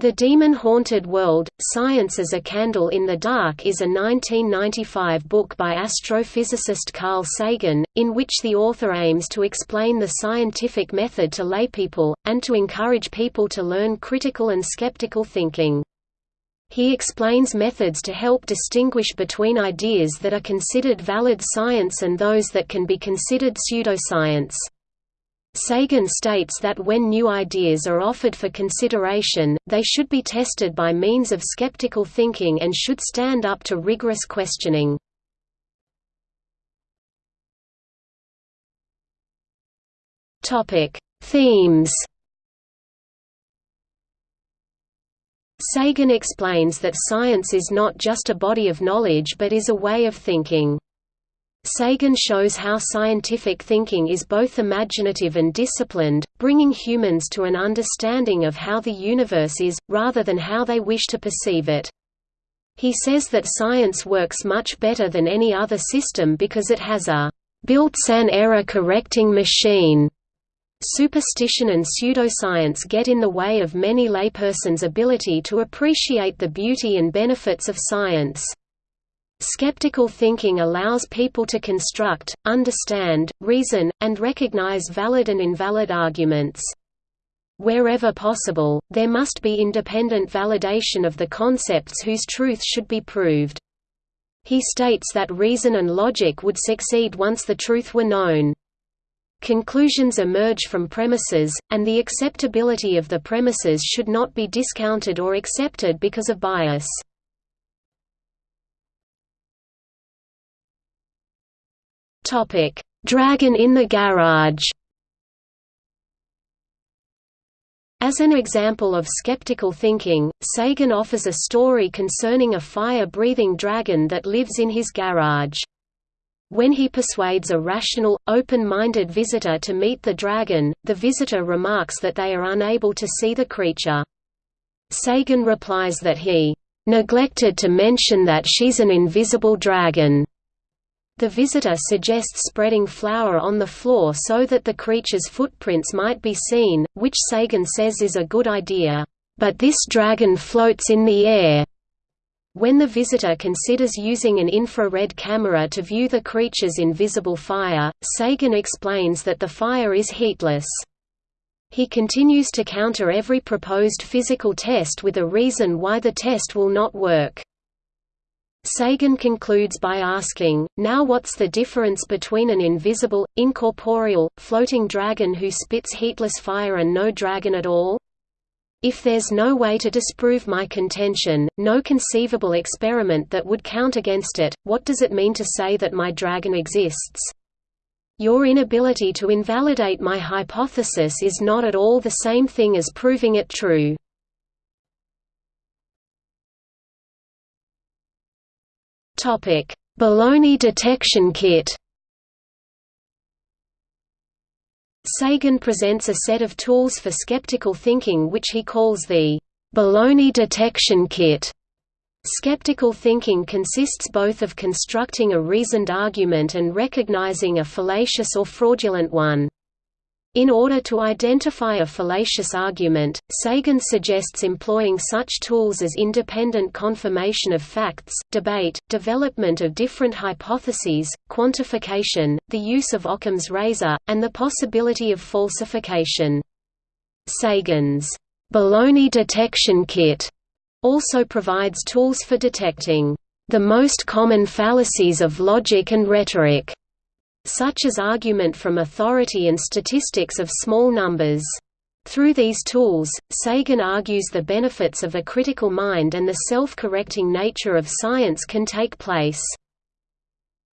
The Demon-Haunted World, Science as a Candle in the Dark is a 1995 book by astrophysicist Carl Sagan, in which the author aims to explain the scientific method to laypeople, and to encourage people to learn critical and skeptical thinking. He explains methods to help distinguish between ideas that are considered valid science and those that can be considered pseudoscience. Sagan states that when new ideas are offered for consideration, they should be tested by means of skeptical thinking and should stand up to rigorous questioning. Themes Sagan explains that science is not just a body of knowledge but is a way of thinking. Sagan shows how scientific thinking is both imaginative and disciplined, bringing humans to an understanding of how the universe is, rather than how they wish to perceive it. He says that science works much better than any other system because it has a built-in error-correcting machine. Superstition and pseudoscience get in the way of many laypersons' ability to appreciate the beauty and benefits of science. Skeptical thinking allows people to construct, understand, reason, and recognize valid and invalid arguments. Wherever possible, there must be independent validation of the concepts whose truth should be proved. He states that reason and logic would succeed once the truth were known. Conclusions emerge from premises, and the acceptability of the premises should not be discounted or accepted because of bias. Topic: Dragon in the Garage. As an example of skeptical thinking, Sagan offers a story concerning a fire-breathing dragon that lives in his garage. When he persuades a rational, open-minded visitor to meet the dragon, the visitor remarks that they are unable to see the creature. Sagan replies that he neglected to mention that she's an invisible dragon. The visitor suggests spreading flour on the floor so that the creature's footprints might be seen, which Sagan says is a good idea. But this dragon floats in the air. When the visitor considers using an infrared camera to view the creature's invisible fire, Sagan explains that the fire is heatless. He continues to counter every proposed physical test with a reason why the test will not work. Sagan concludes by asking, now what's the difference between an invisible, incorporeal, floating dragon who spits heatless fire and no dragon at all? If there's no way to disprove my contention, no conceivable experiment that would count against it, what does it mean to say that my dragon exists? Your inability to invalidate my hypothesis is not at all the same thing as proving it true. Topic: Baloney detection kit. Sagan presents a set of tools for skeptical thinking which he calls the baloney detection kit. Skeptical thinking consists both of constructing a reasoned argument and recognizing a fallacious or fraudulent one. In order to identify a fallacious argument, Sagan suggests employing such tools as independent confirmation of facts, debate, development of different hypotheses, quantification, the use of Occam's razor, and the possibility of falsification. Sagan's baloney detection kit also provides tools for detecting the most common fallacies of logic and rhetoric such as argument from authority and statistics of small numbers. Through these tools, Sagan argues the benefits of a critical mind and the self-correcting nature of science can take place.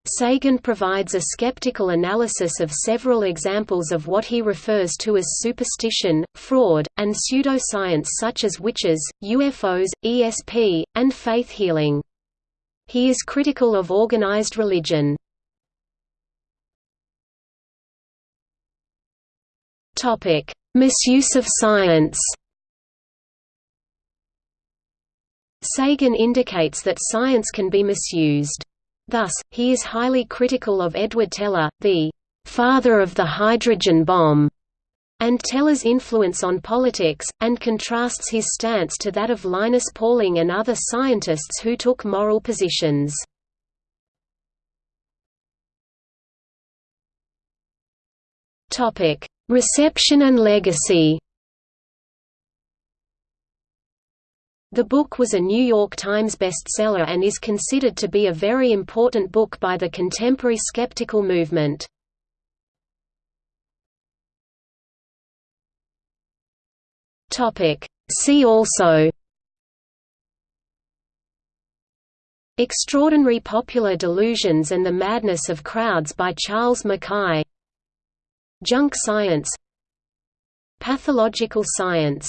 Sagan provides a skeptical analysis of several examples of what he refers to as superstition, fraud, and pseudoscience such as witches, UFOs, ESP, and faith healing. He is critical of organized religion. Topic: Misuse of science. Sagan indicates that science can be misused. Thus, he is highly critical of Edward Teller, the father of the hydrogen bomb, and Teller's influence on politics, and contrasts his stance to that of Linus Pauling and other scientists who took moral positions. Reception and legacy. The book was a New York Times bestseller and is considered to be a very important book by the contemporary skeptical movement. See also. Extraordinary Popular Delusions and the Madness of Crowds by Charles Mackay Junk science Pathological science